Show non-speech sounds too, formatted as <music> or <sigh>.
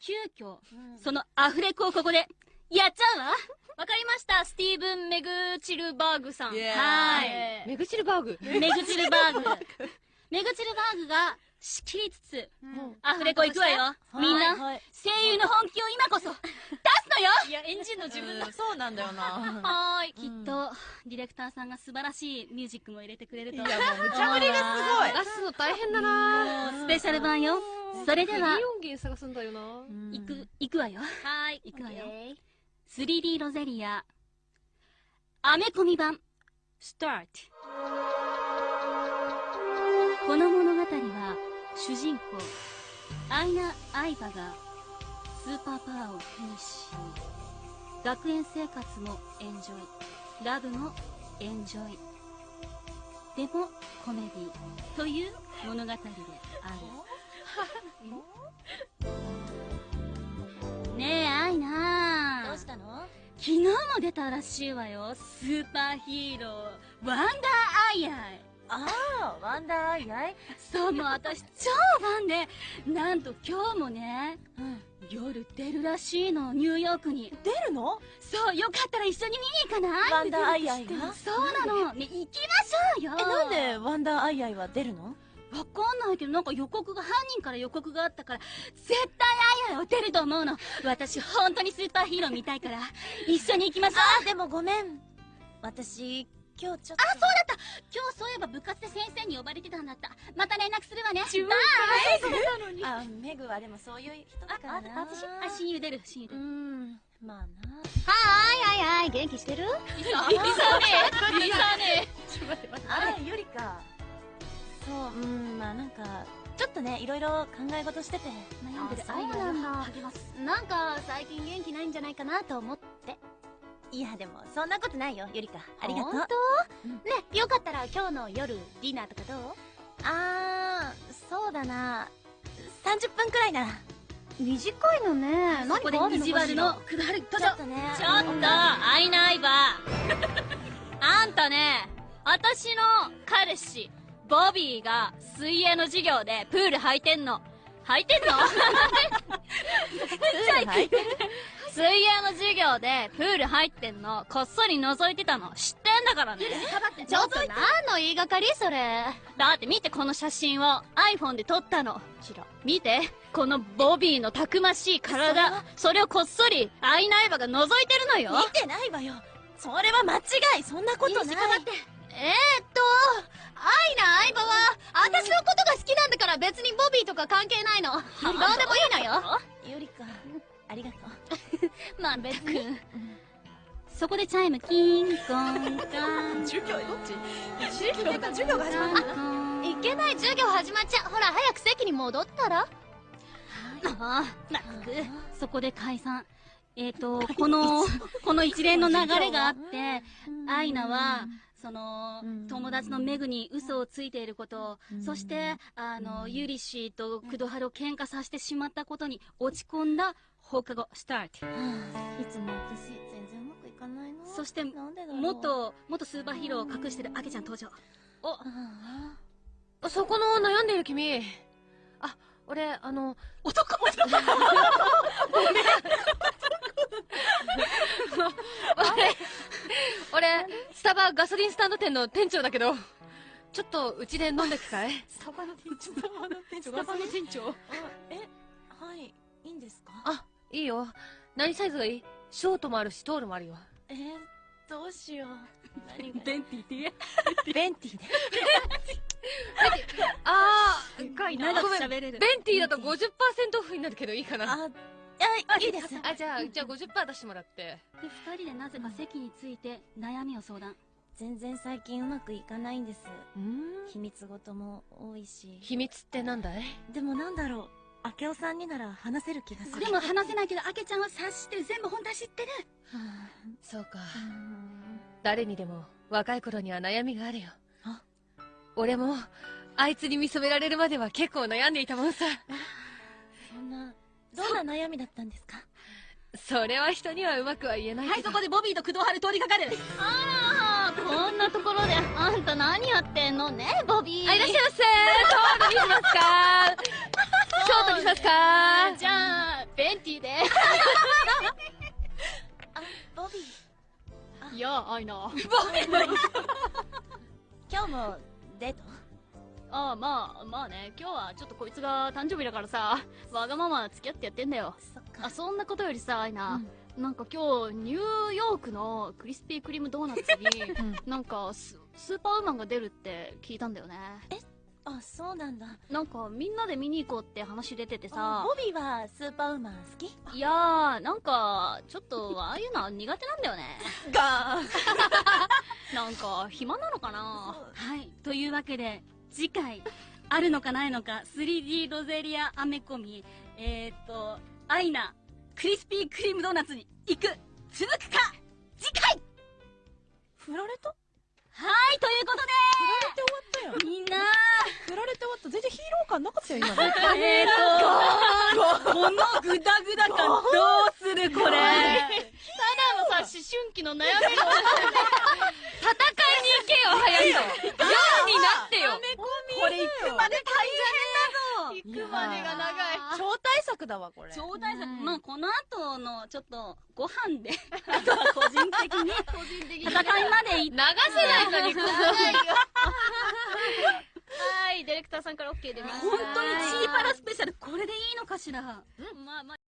急遽、そのアフレコをここで、やっちゃうわわかりました、スティーブン・メグチルバーグさん。Yeah はい。メグチルバーグ。メグチルバーグ。メグチルバーグが仕切りつつ、アフレコ行くわよ。みんな、はい声優の本気を今こそ、出すのよいや、エンジンの自分の。うんそうなんだよなはーい。きっと、ディレクターさんが素晴らしいミュージックも入れてくれると。いやもう無茶ぶりがすごい出すの大変だなスペシャル版よ。それでは。リ、オンゲン探すんだよな。行く、行くわよ。はーい。行くわよ。オッケー 3D ロゼリア、アメコミ版、スタート。この物語は、主人公、アイナ・アイバが、スーパーパワーを手にし、学園生活もエンジョイ、ラブもエンジョイ、でもコメディという物語である。<laughs> ねえ、アイナ。どうしたの？昨日も出たらしいわよ。スーパーヒーロー、ワンダーアイアイ。ああワンダーアイアイ？そう、もう私超ファンで、なんと今日もね、うん。夜出るらしいの、ニューヨークに。出るの？そう、よかったら一緒に見に行かない？ワンダーアイアイが？そうなの。ね、行きましょうよ。えなんでワンダーアイアイは出るの？わかんないけど、なんか予告が、犯人から予告があったから、絶対アイアイは出ると思うの。私、本当にスーパーヒーロー見たいから、一緒に行きましょう。あでもごめん。私今日ちょっと。あ、そうだった。今日そういえば部活で先生に呼ばれてたんだった。また連絡するわね。バイあメグはでもそういう人だからな。あ、私あ、親友出る、親友出うる。んまあな。はーい、はいはい、元気してる？いさいさね。え、いさね。あゆりかそううんまあなんかちょっとねいろいろ考え事してて悩んでるあアイアイをそうなんだ励ます。え。なんか、最近元気ないんじゃないかなと思って。いやでもそんなことないよゆりかありがとう本当？うんね、よかったら今日の夜、ディナーとかどう？あーそうだな30分くらいなら短いのね。そこで意地悪の、くだちょっ。とねちょっと、アイナイバー。<laughs> あんたね、私の彼氏、ボビーが水泳の授業でプール履いてんの。履いてんの？はい水泳の授業でプール入ってんの、こっそり覗いてたの。知ってんだからね。ちょっと何の言いがかりそれ。だって見てこの写真を iPhone で撮ったの。見て、このボビーのたくましい体、それをこっそりアイナイバが覗いてるのよ。見てないわよ。それは間違い。そんなことないえー、っと、アイナ、相葉は、私のことが好きなんだから別にボビーとか関係ないの。どうでもいいのよ。ゆりかありがとう <laughs> まあ別に。そこでチャイム、キンコンカン。授業どっち授業授業が始まるいけない授業始まっちゃう。ほら、早く席に戻ったら。ああ、まったく、そこで解散。えっ、と、この、<laughs> この一連の流れがあって、アイナは、そのうん、友達のメグに嘘をついていること、そして、あの、ユリシーとクドハルを喧嘩させてしまったことに落ち込んだ放課後、スタート。いつも私全然うまくいかないのそして、元、元スーパーヒーローを隠してるアケちゃん登場。お、あそこの悩んでる君。あ、俺、あの、男男。俺、<laughs> <laughs> 俺、スタバガソリンスタンド店の店長だけど、ちょっとうちで飲んでくかい？<laughs> スタバの店長。スタバの店スタバの店長。あえはいいいんですか？あ、いいよ。何サイズがいい？ショートもあるし、トールもあるよ。えー、どうしよう何が？ベンティって言え。<laughs> ベンティであ深いな長く喋れる。ベンティーだと50%オフになるけどいいかな。ああいいですあ、じゃあ、じゃあ50%出してもらって。で、二人でなぜか席について悩みを相談。全然最近うまくいかないんですうん秘密事も多いし秘密ってなんだい？でもなんだろう明夫さんになら話せる気がするでも話せないけど、アケちゃんは察してる。全部本当は知ってる。はそうか。誰にでも若い頃には悩みがあるよあ？俺も、あいつに見初められるまでは結構悩んでいたもんさ。そんなどんな悩みだったんですか？それは人にはうまくは言えないはい。そこでボビーと工藤春通りかかる。あら、こんなところで、あんた何やってんのね、ボビー。あ、いらっしゃいませトールにしますか？<laughs> ショートにしますか？じゃあ、ベンティーで。あ、ボビー。いや、アイナ。今日もデート？ああ、まあ、まあね、今日はちょっとこいつが誕生日だからさ、わがまま付き合ってやってんだよ。そ。あ、そんなことよりさ、アイナ、なんか今日、ニューヨークのクリスピークリームドーナツに、<laughs> なんかス、スーパーウーマンが出るって聞いたんだよね。あ、そうなんだ。なんか、みんなで見に行こうって話出ててあさ、ボビーはスーパーウーマン好き？いやー、なんか、ちょっと、ああいうのは苦手なんだよね。が <laughs> なんか、暇なのかなはい。というわけで、次回、あるのかないのか、3D ロゼリアアメコミ、えーっと、アイナ、クリスピークリームドーナツに行く、続くか、次回！振られた？はい、ということ振られて終わったよで、みんな、振られて終わった。全然ヒーロー感なかったよ今。のえーっと、このグダグダ感どうするこれ？ただのさ、思春期の悩みの、戦いに行けよ、早く。夜になってよ。これ行くまで行くまでが長い。だわこれ。超大作、まあこの後のちょっとご飯で、<laughs> あとは個人的に <laughs> 個人的に。戦いまで行っ流せないのに、<laughs> はい、ディレクターさんから OK 出ました。本当にチーパラスペシャルこれでいいのかしら。まあまあ